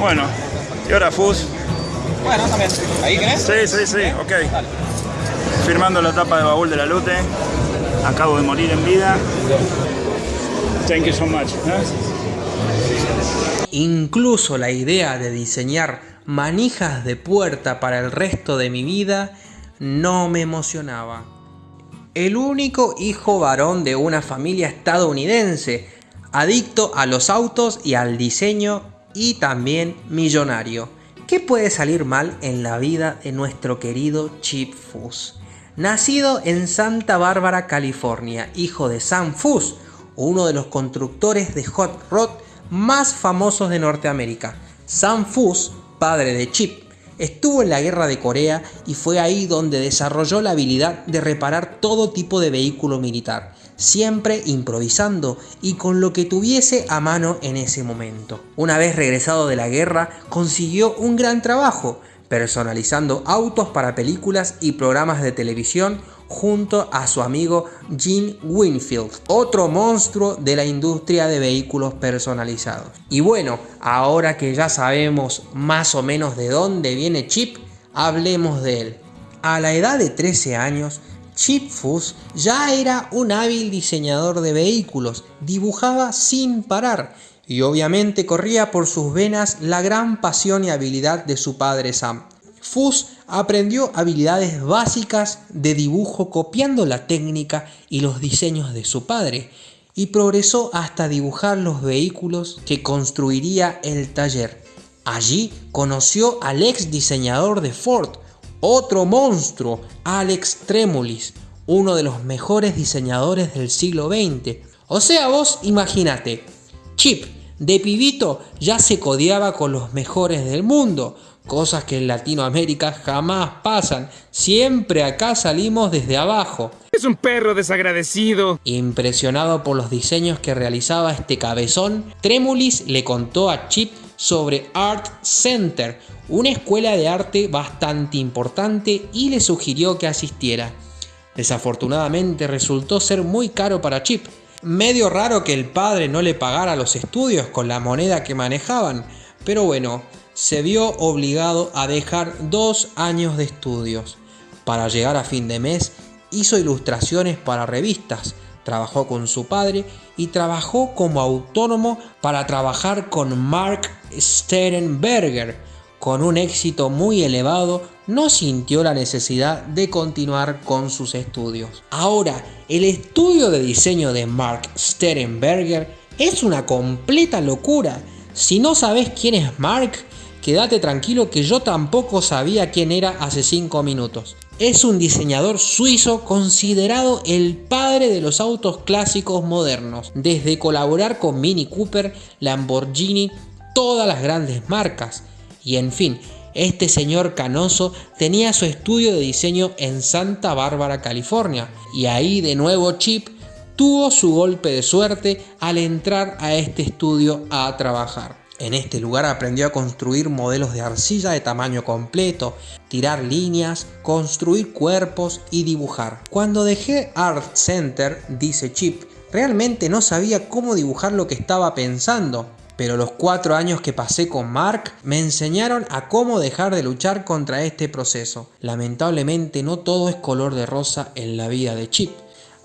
Bueno, ¿y ahora Fus? Bueno, también. ¿Ahí querés? Sí, sí, sí, ok. Firmando la tapa de baúl de la Lute. Acabo de morir en vida. Thank you so much. ¿eh? Incluso la idea de diseñar manijas de puerta para el resto de mi vida no me emocionaba. El único hijo varón de una familia estadounidense, adicto a los autos y al diseño y también millonario. ¿Qué puede salir mal en la vida de nuestro querido Chip Foose? Nacido en Santa Bárbara, California, hijo de Sam Foose, uno de los constructores de hot rod más famosos de Norteamérica. Sam Foose, padre de Chip, estuvo en la guerra de Corea y fue ahí donde desarrolló la habilidad de reparar todo tipo de vehículo militar, siempre improvisando y con lo que tuviese a mano en ese momento. Una vez regresado de la guerra, consiguió un gran trabajo, personalizando autos para películas y programas de televisión junto a su amigo Gene Winfield, otro monstruo de la industria de vehículos personalizados. Y bueno, ahora que ya sabemos más o menos de dónde viene Chip, hablemos de él. A la edad de 13 años, Chip Foose ya era un hábil diseñador de vehículos, dibujaba sin parar y obviamente corría por sus venas la gran pasión y habilidad de su padre Sam. Fuss aprendió habilidades básicas de dibujo copiando la técnica y los diseños de su padre y progresó hasta dibujar los vehículos que construiría el taller. Allí conoció al ex diseñador de Ford, otro monstruo, Alex Tremolis, uno de los mejores diseñadores del siglo XX. O sea, vos imagínate, Chip de pibito ya se codeaba con los mejores del mundo, cosas que en Latinoamérica jamás pasan. Siempre acá salimos desde abajo. Es un perro desagradecido. Impresionado por los diseños que realizaba este cabezón, Tremulis le contó a Chip sobre Art Center, una escuela de arte bastante importante y le sugirió que asistiera. Desafortunadamente resultó ser muy caro para Chip. Medio raro que el padre no le pagara los estudios con la moneda que manejaban, pero bueno, se vio obligado a dejar dos años de estudios. Para llegar a fin de mes hizo ilustraciones para revistas, trabajó con su padre y trabajó como autónomo para trabajar con Mark Sternberger. Con un éxito muy elevado, no sintió la necesidad de continuar con sus estudios. Ahora, el estudio de diseño de Mark Sternberger es una completa locura. Si no sabes quién es Mark, Quédate tranquilo que yo tampoco sabía quién era hace 5 minutos. Es un diseñador suizo considerado el padre de los autos clásicos modernos, desde colaborar con Mini Cooper, Lamborghini, todas las grandes marcas. Y en fin, este señor canoso tenía su estudio de diseño en Santa Bárbara, California, y ahí de nuevo Chip tuvo su golpe de suerte al entrar a este estudio a trabajar. En este lugar aprendió a construir modelos de arcilla de tamaño completo, tirar líneas, construir cuerpos y dibujar. Cuando dejé Art Center, dice Chip, realmente no sabía cómo dibujar lo que estaba pensando, pero los cuatro años que pasé con Mark me enseñaron a cómo dejar de luchar contra este proceso. Lamentablemente no todo es color de rosa en la vida de Chip.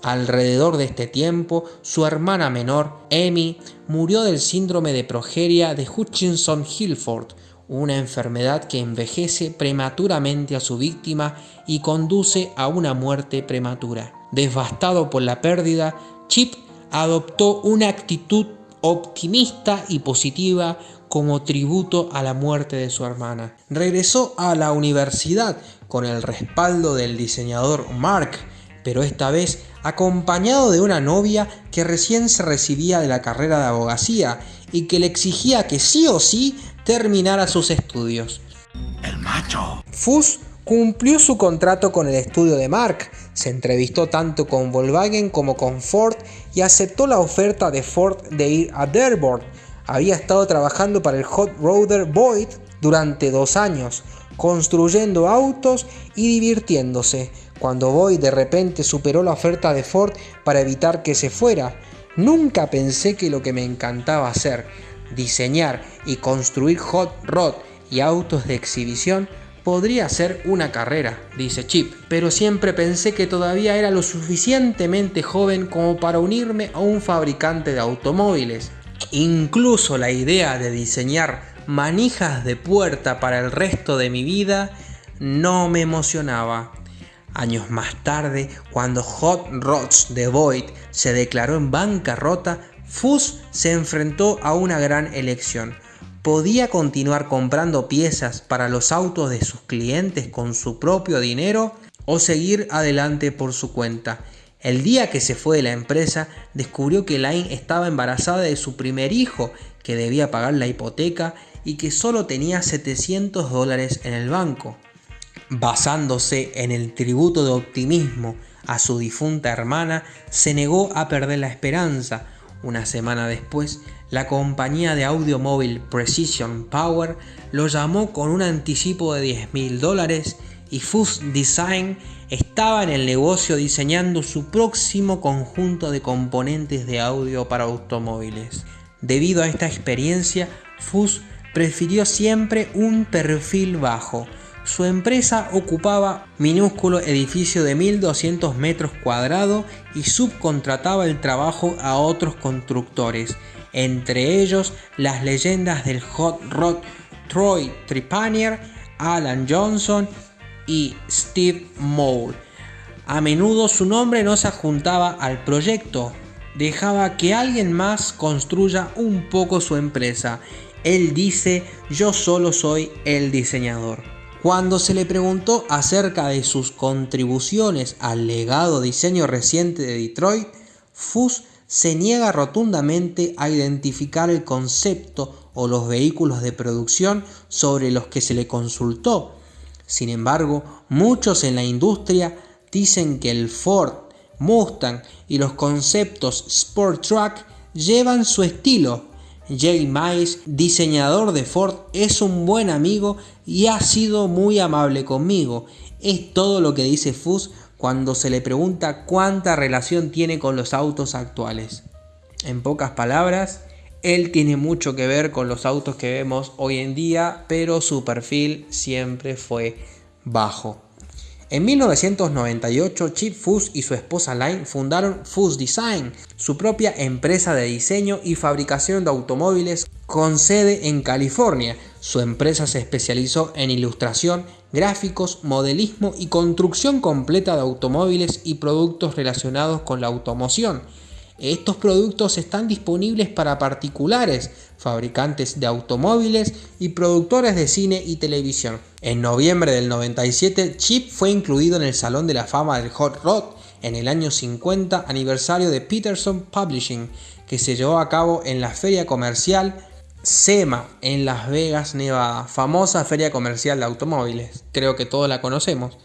Alrededor de este tiempo, su hermana menor, Amy, murió del síndrome de progeria de Hutchinson-Gilford, una enfermedad que envejece prematuramente a su víctima y conduce a una muerte prematura. Devastado por la pérdida, Chip adoptó una actitud optimista y positiva como tributo a la muerte de su hermana. Regresó a la universidad con el respaldo del diseñador Mark, pero esta vez acompañado de una novia que recién se recibía de la carrera de abogacía y que le exigía que sí o sí terminara sus estudios. El macho. Fuss cumplió su contrato con el estudio de Mark, se entrevistó tanto con Volkswagen como con Ford y aceptó la oferta de Ford de ir a Dearborn. Había estado trabajando para el Hot Roder Boyd durante dos años, construyendo autos y divirtiéndose, cuando Boyd de repente superó la oferta de Ford para evitar que se fuera. Nunca pensé que lo que me encantaba hacer, diseñar y construir hot rod y autos de exhibición podría ser una carrera, dice Chip, pero siempre pensé que todavía era lo suficientemente joven como para unirme a un fabricante de automóviles. Incluso la idea de diseñar manijas de puerta para el resto de mi vida no me emocionaba. Años más tarde, cuando Hot Rods de Void se declaró en bancarrota, Fuss se enfrentó a una gran elección. ¿Podía continuar comprando piezas para los autos de sus clientes con su propio dinero o seguir adelante por su cuenta? El día que se fue de la empresa, descubrió que Line estaba embarazada de su primer hijo, que debía pagar la hipoteca y que solo tenía 700 dólares en el banco basándose en el tributo de optimismo a su difunta hermana, se negó a perder la esperanza. Una semana después, la compañía de audio móvil Precision Power lo llamó con un anticipo de 10 mil dólares y Fuzz Design estaba en el negocio diseñando su próximo conjunto de componentes de audio para automóviles. Debido a esta experiencia, Fuzz prefirió siempre un perfil bajo, su empresa ocupaba minúsculo edificio de 1200 metros cuadrados y subcontrataba el trabajo a otros constructores, entre ellos las leyendas del hot rod Troy Trepanier, Alan Johnson y Steve Moore. A menudo su nombre no se juntaba al proyecto, dejaba que alguien más construya un poco su empresa. Él dice, yo solo soy el diseñador. Cuando se le preguntó acerca de sus contribuciones al legado diseño reciente de Detroit, Fuss se niega rotundamente a identificar el concepto o los vehículos de producción sobre los que se le consultó. Sin embargo, muchos en la industria dicen que el Ford, Mustang y los conceptos Sport Truck llevan su estilo Jay Mice, diseñador de Ford, es un buen amigo y ha sido muy amable conmigo. Es todo lo que dice Fuss cuando se le pregunta cuánta relación tiene con los autos actuales. En pocas palabras, él tiene mucho que ver con los autos que vemos hoy en día, pero su perfil siempre fue bajo. En 1998, Chip Fuss y su esposa Line fundaron Fuss Design, su propia empresa de diseño y fabricación de automóviles con sede en California. Su empresa se especializó en ilustración, gráficos, modelismo y construcción completa de automóviles y productos relacionados con la automoción. Estos productos están disponibles para particulares, fabricantes de automóviles y productores de cine y televisión. En noviembre del 97, Chip fue incluido en el Salón de la Fama del Hot Rod en el año 50 aniversario de Peterson Publishing, que se llevó a cabo en la feria comercial SEMA en Las Vegas, Nevada, famosa feria comercial de automóviles. Creo que todos la conocemos.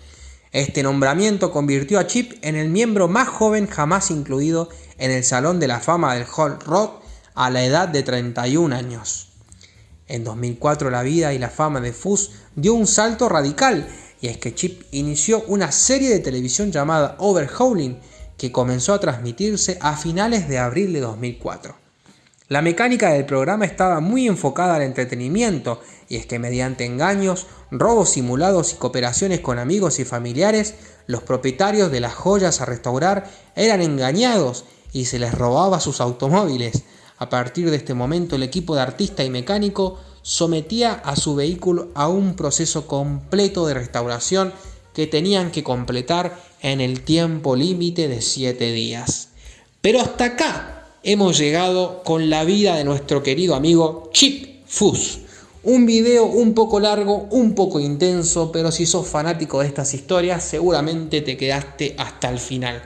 Este nombramiento convirtió a Chip en el miembro más joven jamás incluido en el Salón de la Fama del Hot Rod a la edad de 31 años. En 2004 la vida y la fama de Fuss dio un salto radical y es que Chip inició una serie de televisión llamada Overhauling que comenzó a transmitirse a finales de abril de 2004. La mecánica del programa estaba muy enfocada al entretenimiento y es que mediante engaños, robos simulados y cooperaciones con amigos y familiares, los propietarios de las joyas a restaurar eran engañados y se les robaba sus automóviles. A partir de este momento el equipo de artista y mecánico sometía a su vehículo a un proceso completo de restauración que tenían que completar en el tiempo límite de 7 días. Pero hasta acá hemos llegado con la vida de nuestro querido amigo Chip Fuss. Un video un poco largo, un poco intenso, pero si sos fanático de estas historias, seguramente te quedaste hasta el final.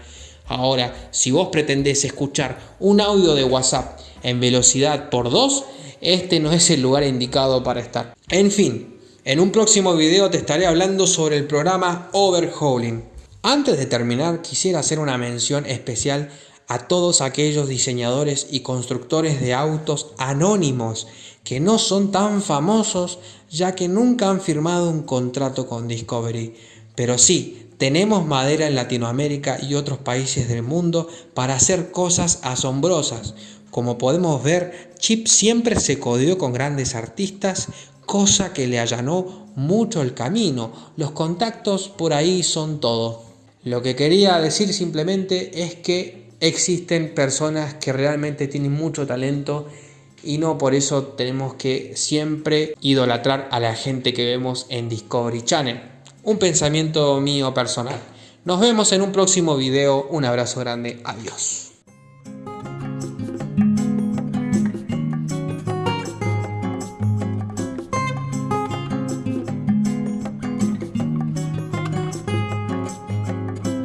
Ahora, si vos pretendés escuchar un audio de WhatsApp en velocidad por 2, este no es el lugar indicado para estar. En fin, en un próximo video te estaré hablando sobre el programa Overhauling. Antes de terminar, quisiera hacer una mención especial a todos aquellos diseñadores y constructores de autos anónimos que no son tan famosos ya que nunca han firmado un contrato con Discovery. Pero sí, tenemos madera en Latinoamérica y otros países del mundo para hacer cosas asombrosas, Como podemos ver, Chip siempre se codeó con grandes artistas, cosa que le allanó mucho el camino. Los contactos por ahí son todo. Lo que quería decir simplemente es que existen personas que realmente tienen mucho talento y no por eso tenemos que siempre idolatrar a la gente que vemos en Discovery Channel. Un pensamiento mío personal. Nos vemos en un próximo video. Un abrazo grande. Adiós.